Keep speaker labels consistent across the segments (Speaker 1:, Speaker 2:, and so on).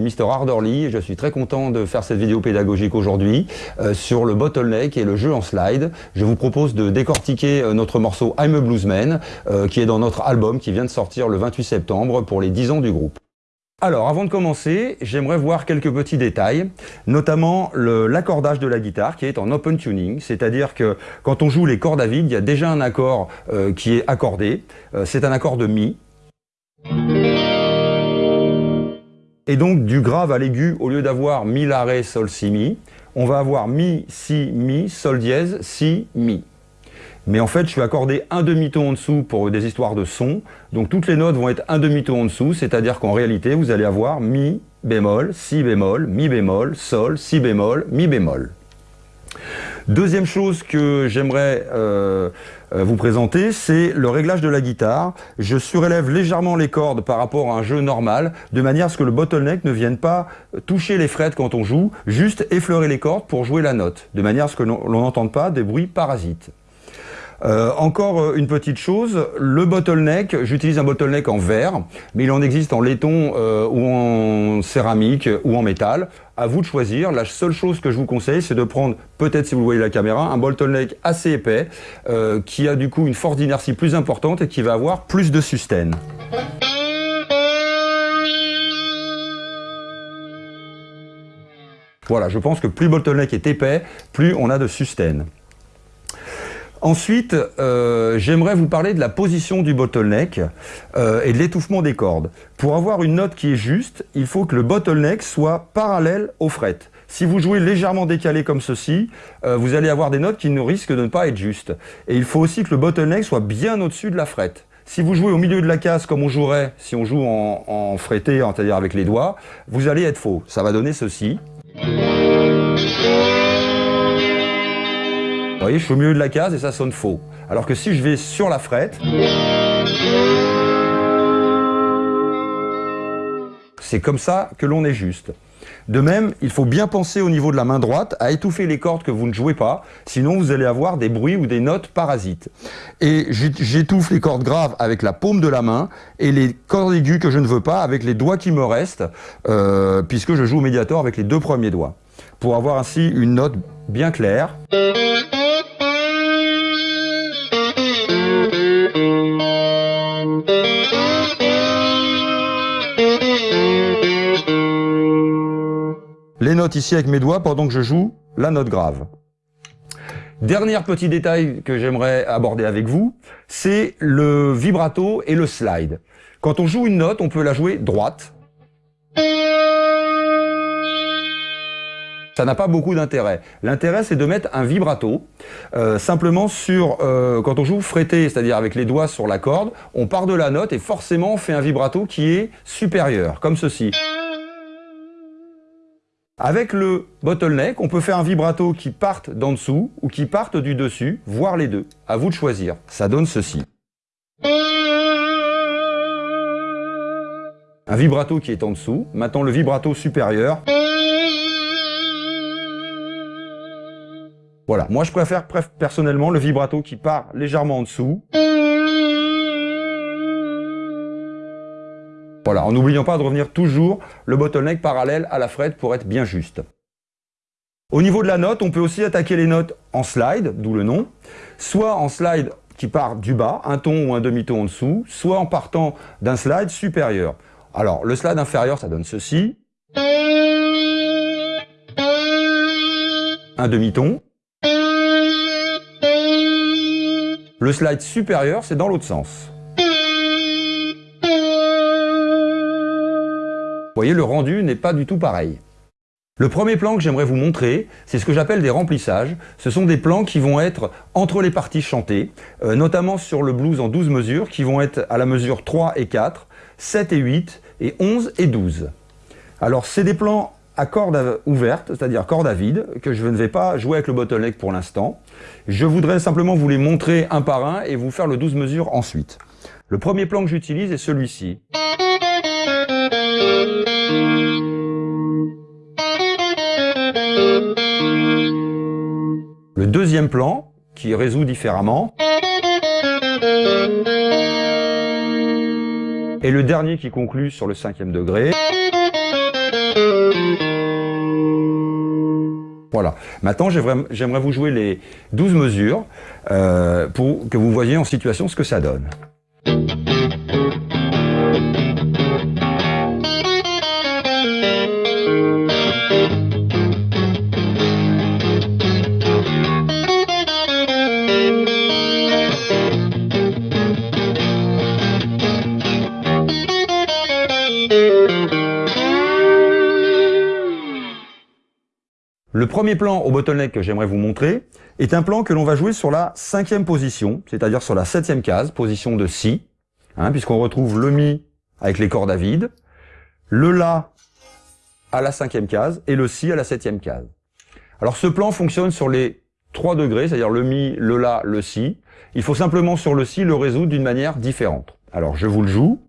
Speaker 1: suis Mr Ardorly et je suis très content de faire cette vidéo pédagogique aujourd'hui euh, sur le bottleneck et le jeu en slide. Je vous propose de décortiquer euh, notre morceau I'm a Bluesman euh, qui est dans notre album qui vient de sortir le 28 septembre pour les 10 ans du groupe. Alors, avant de commencer, j'aimerais voir quelques petits détails, notamment l'accordage de la guitare qui est en open tuning, c'est-à-dire que quand on joue les cordes à vide, il y a déjà un accord qui est accordé, c'est un accord de Mi. Et donc du grave à l'aigu, au lieu d'avoir Mi, La, Ré, Sol, Si, Mi, on va avoir Mi, Si, Mi, Sol dièse, Si, Mi. Mais en fait, je vais accorder un demi-ton en dessous pour des histoires de son. Donc toutes les notes vont être un demi-ton en dessous, c'est-à-dire qu'en réalité, vous allez avoir Mi bémol, Si bémol, Mi bémol, Sol, Si bémol, Mi bémol. Deuxième chose que j'aimerais euh, vous présenter, c'est le réglage de la guitare. Je surélève légèrement les cordes par rapport à un jeu normal, de manière à ce que le bottleneck ne vienne pas toucher les frettes quand on joue, juste effleurer les cordes pour jouer la note, de manière à ce que l'on n'entende pas des bruits parasites. Euh, encore euh, une petite chose, le bottleneck, j'utilise un bottleneck en verre, mais il en existe en laiton euh, ou en céramique ou en métal. À vous de choisir. La seule chose que je vous conseille, c'est de prendre, peut-être si vous voyez la caméra, un bottleneck assez épais, qui a du coup une force d'inertie plus importante et qui va avoir plus de sustain. Voilà, je pense que plus le bottleneck est épais, plus on a de sustain. Ensuite, euh, j'aimerais vous parler de la position du bottleneck euh, et de l'étouffement des cordes. Pour avoir une note qui est juste, il faut que le bottleneck soit parallèle au fret. Si vous jouez légèrement décalé comme ceci, euh, vous allez avoir des notes qui ne risquent de ne pas être justes. Et il faut aussi que le bottleneck soit bien au-dessus de la fret. Si vous jouez au milieu de la case comme on jouerait si on joue en, en fretté, c'est-à-dire avec les doigts, vous allez être faux. Ça va donner ceci. Voyez, je suis au milieu de la case et ça sonne faux. Alors que si je vais sur la frette, c'est comme ça que l'on est juste. De même, il faut bien penser au niveau de la main droite à étouffer les cordes que vous ne jouez pas, sinon vous allez avoir des bruits ou des notes parasites. Et j'étouffe les cordes graves avec la paume de la main et les cordes aiguës que je ne veux pas avec les doigts qui me restent, euh, puisque je joue au médiator avec les deux premiers doigts, pour avoir ainsi une note bien claire. Ici avec mes doigts pendant que je joue la note grave. Dernier petit détail que j'aimerais aborder avec vous, c'est le vibrato et le slide. Quand on joue une note, on peut la jouer droite. Ça n'a pas beaucoup d'intérêt. L'intérêt, c'est de mettre un vibrato, euh, simplement sur, euh, quand on joue fretté, c'est-à-dire avec les doigts sur la corde, on part de la note et forcément on fait un vibrato qui est supérieur, comme ceci. Avec le bottleneck, on peut faire un vibrato qui parte d'en dessous ou qui parte du dessus, voire les deux. À vous de choisir. Ça donne ceci. Un vibrato qui est en dessous. Maintenant le vibrato supérieur. Voilà, moi je préfère personnellement le vibrato qui part légèrement en dessous. En n'oubliant pas de revenir toujours le bottleneck parallèle à la frette pour être bien juste. Au niveau de la note, on peut aussi attaquer les notes en slide, d'où le nom, soit en slide qui part du bas, un ton ou un demi-ton en dessous, soit en partant d'un slide supérieur. Alors, le slide inférieur, ça donne ceci. Un demi-ton. Le slide supérieur, c'est dans l'autre sens. Vous voyez, le rendu n'est pas du tout pareil. Le premier plan que j'aimerais vous montrer, c'est ce que j'appelle des remplissages. Ce sont des plans qui vont être entre les parties chantées, euh, notamment sur le blues en 12 mesures, qui vont être à la mesure 3 et 4, 7 et 8, et 11 et 12. Alors c'est des plans à cordes ouvertes, c'est-à-dire cordes à vide, que je ne vais pas jouer avec le bottleneck pour l'instant. Je voudrais simplement vous les montrer un par un et vous faire le 12 mesures ensuite. Le premier plan que j'utilise est celui-ci. Deuxième plan, qui résout différemment. Et le dernier qui conclut sur le cinquième degré. Voilà. Maintenant, j'aimerais vous jouer les 12 mesures euh, pour que vous voyez en situation ce que ça donne. Le premier plan au bottleneck que j'aimerais vous montrer est un plan que l'on va jouer sur la cinquième position, c'est-à-dire sur la septième case, position de Si, hein, puisqu'on retrouve le Mi avec les cordes à vide, le La à la cinquième case et le Si à la septième case. Alors ce plan fonctionne sur les trois degrés, c'est-à-dire le Mi, le La, le Si. Il faut simplement sur le Si le résoudre d'une manière différente. Alors je vous le joue.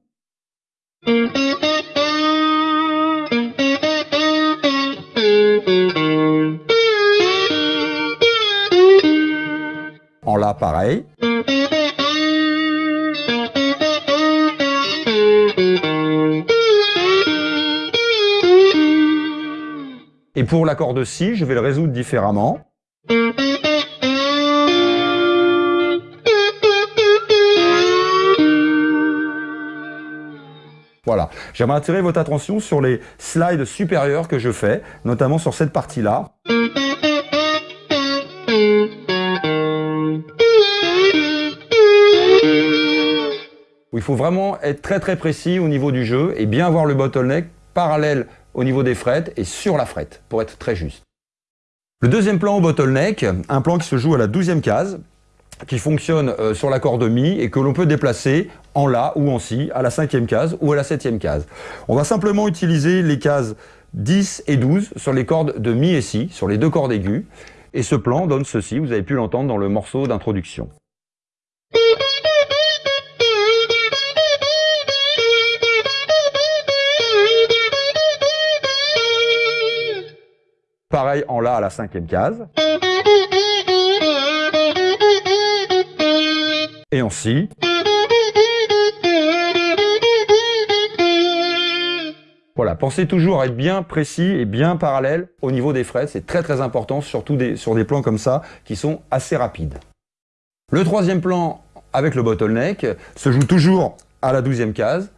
Speaker 1: Pareil. Et pour l'accord de Si, je vais le résoudre différemment. Voilà. J'aimerais attirer votre attention sur les slides supérieurs que je fais, notamment sur cette partie-là. Faut vraiment être très très précis au niveau du jeu et bien avoir le bottleneck parallèle au niveau des frettes et sur la frette, pour être très juste. Le deuxième plan au bottleneck, un plan qui se joue à la douzième case, qui fonctionne euh, sur l'accord de Mi et que l'on peut déplacer en La ou en Si à la cinquième case ou à la septième case. On va simplement utiliser les cases 10 et 12 sur les cordes de Mi et Si, sur les deux cordes aiguës. Et ce plan donne ceci, vous avez pu l'entendre dans le morceau d'introduction. Pareil en La à la cinquième case. Et en Si. Voilà, pensez toujours à être bien précis et bien parallèle au niveau des frettes. C'est très très important, surtout sur des plans comme ça, qui sont assez rapides. Le troisième plan avec le bottleneck se joue toujours à la douzième case.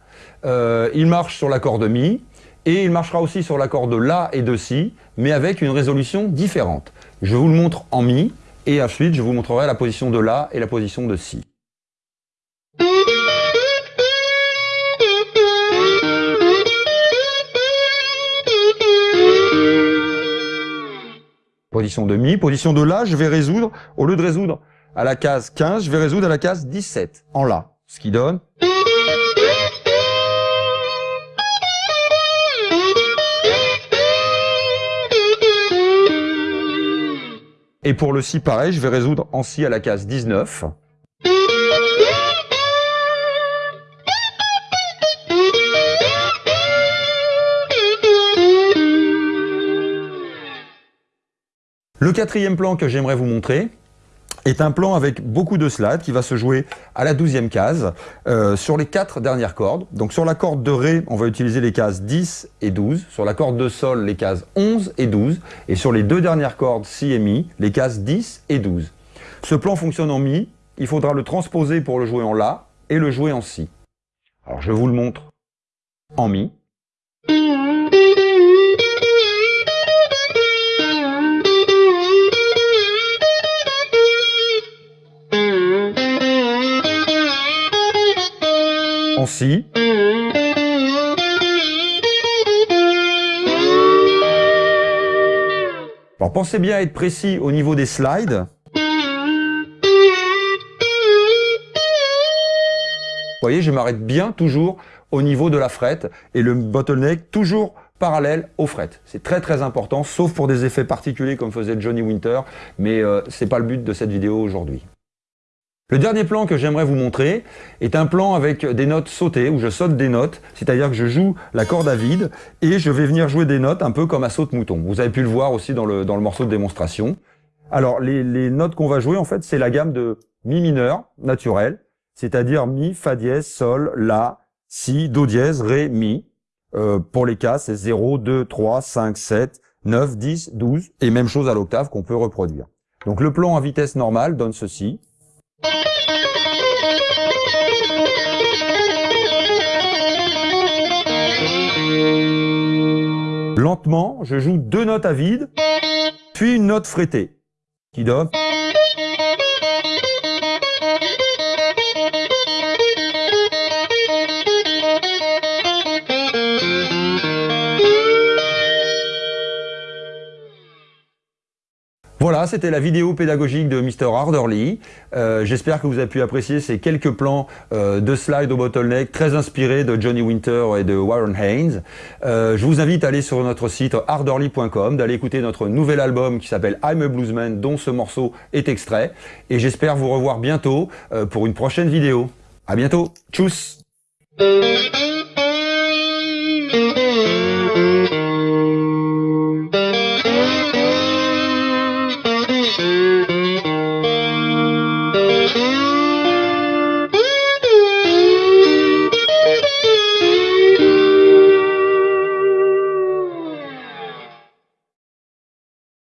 Speaker 1: Euh, il marche sur l'accord de Mi et il marchera aussi sur l'accord de La et de Si, mais avec une résolution différente. Je vous le montre en Mi et ensuite je vous montrerai la position de La et la position de Si. Position de Mi, position de La, je vais résoudre, au lieu de résoudre à la case 15, je vais résoudre à la case 17, en La. Ce qui donne... Et pour le Si, pareil, je vais résoudre en Si à la case 19. Le quatrième plan que j'aimerais vous montrer est un plan avec beaucoup de slides qui va se jouer à la douzième case euh, sur les quatre dernières cordes. Donc sur la corde de Ré, on va utiliser les cases 10 et 12. Sur la corde de Sol, les cases 11 et 12. Et sur les deux dernières cordes Si et Mi, les cases 10 et 12. Ce plan fonctionne en Mi. Il faudra le transposer pour le jouer en La et le jouer en Si. Alors je vous le montre en Mi. Alors pensez bien à être précis au niveau des slides. Vous voyez, je m'arrête bien toujours au niveau de la frette et le bottleneck toujours parallèle aux frettes. C'est très très important, sauf pour des effets particuliers comme faisait Johnny Winter, mais euh, c'est pas le but de cette vidéo aujourd'hui. Le dernier plan que j'aimerais vous montrer est un plan avec des notes sautées, où je saute des notes, c'est-à-dire que je joue la corde à vide et je vais venir jouer des notes un peu comme à saute-mouton. Vous avez pu le voir aussi dans le, dans le morceau de démonstration. Alors les, les notes qu'on va jouer en fait c'est la gamme de Mi mineur naturel, c'est-à-dire Mi, Fa dièse, Sol, La, Si, Do dièse, Ré, Mi. Euh, pour les cas c'est 0, 2, 3, 5, 7, 9, 10, 12 et même chose à l'octave qu'on peut reproduire. Donc le plan à vitesse normale donne ceci. Lentement, je joue deux notes à vide, puis une note frettée, qui donne... Voilà, c'était la vidéo pédagogique de Mr. Harderly. Euh, J'espère que vous avez pu apprécier ces quelques plans euh, de slide au bottleneck très inspirés de Johnny Winter et de Warren Haynes. Euh, je vous invite à aller sur notre site harderly.com, d'aller écouter notre nouvel album qui s'appelle I'm a Bluesman, dont ce morceau est extrait. Et j'espère vous revoir bientôt pour une prochaine vidéo. À bientôt. Tchuss